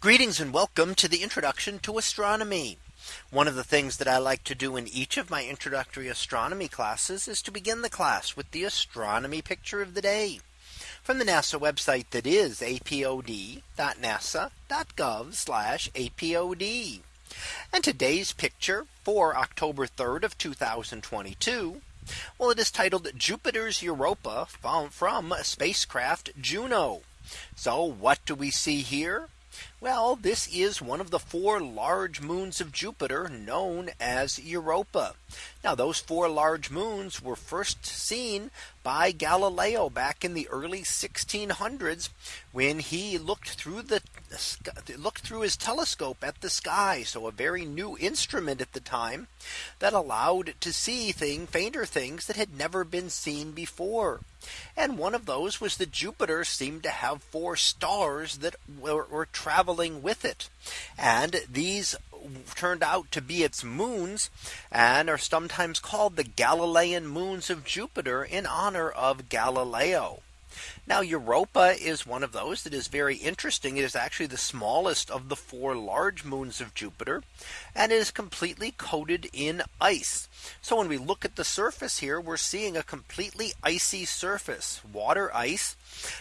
Greetings and welcome to the introduction to astronomy. One of the things that I like to do in each of my introductory astronomy classes is to begin the class with the astronomy picture of the day from the NASA website that is apod.nasa.gov apod. And today's picture for October 3rd of 2022. Well, it is titled Jupiter's Europa from, from spacecraft Juno. So what do we see here? Well, this is one of the four large moons of Jupiter known as Europa. Now those four large moons were first seen by Galileo back in the early 1600s when he looked through the looked through his telescope at the sky. So a very new instrument at the time that allowed to see thing fainter things that had never been seen before. And one of those was that Jupiter seemed to have four stars that were, were traveling with it. And these turned out to be its moons and are sometimes called the Galilean moons of Jupiter in honor of Galileo. Now Europa is one of those that is very interesting. It is actually the smallest of the four large moons of Jupiter. And it is completely coated in ice. So when we look at the surface here, we're seeing a completely icy surface, water ice.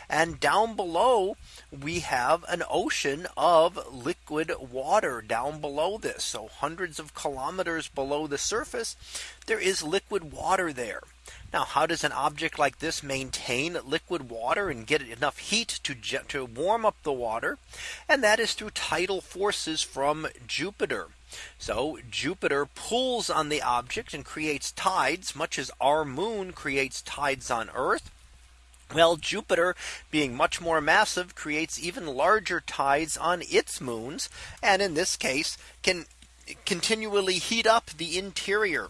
And down below, we have an ocean of liquid water down below this. So hundreds of kilometers below the surface, there is liquid water there. Now, how does an object like this maintain liquid water and get enough heat to, to warm up the water? And that is through tidal forces from Jupiter. So Jupiter pulls on the object and creates tides much as our moon creates tides on Earth. Well, Jupiter being much more massive creates even larger tides on its moons. And in this case can continually heat up the interior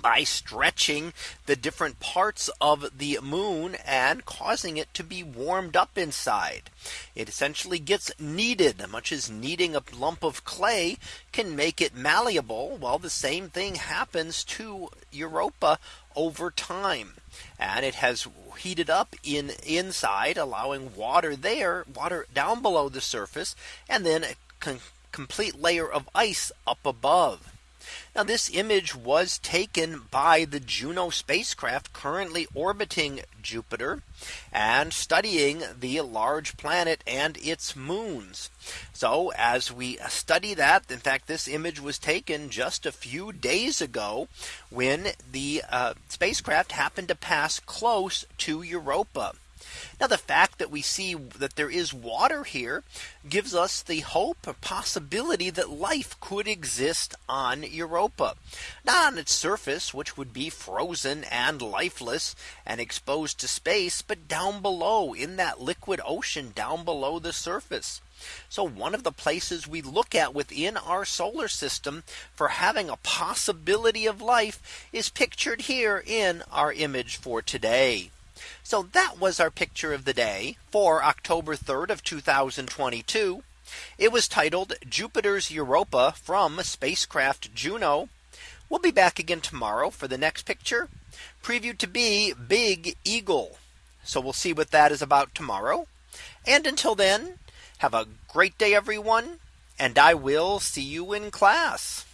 by stretching the different parts of the moon and causing it to be warmed up inside. It essentially gets kneaded much as kneading a lump of clay can make it malleable. Well, the same thing happens to Europa over time. And it has heated up in inside allowing water there water down below the surface and then a complete layer of ice up above. Now this image was taken by the Juno spacecraft currently orbiting Jupiter and studying the large planet and its moons. So as we study that, in fact, this image was taken just a few days ago when the uh, spacecraft happened to pass close to Europa. Now the fact that we see that there is water here gives us the hope or possibility that life could exist on Europa. Not on its surface, which would be frozen and lifeless and exposed to space, but down below in that liquid ocean down below the surface. So one of the places we look at within our solar system for having a possibility of life is pictured here in our image for today. So that was our picture of the day for October 3rd of 2022. It was titled Jupiter's Europa from spacecraft Juno. We'll be back again tomorrow for the next picture previewed to be Big Eagle. So we'll see what that is about tomorrow. And until then, have a great day, everyone. And I will see you in class.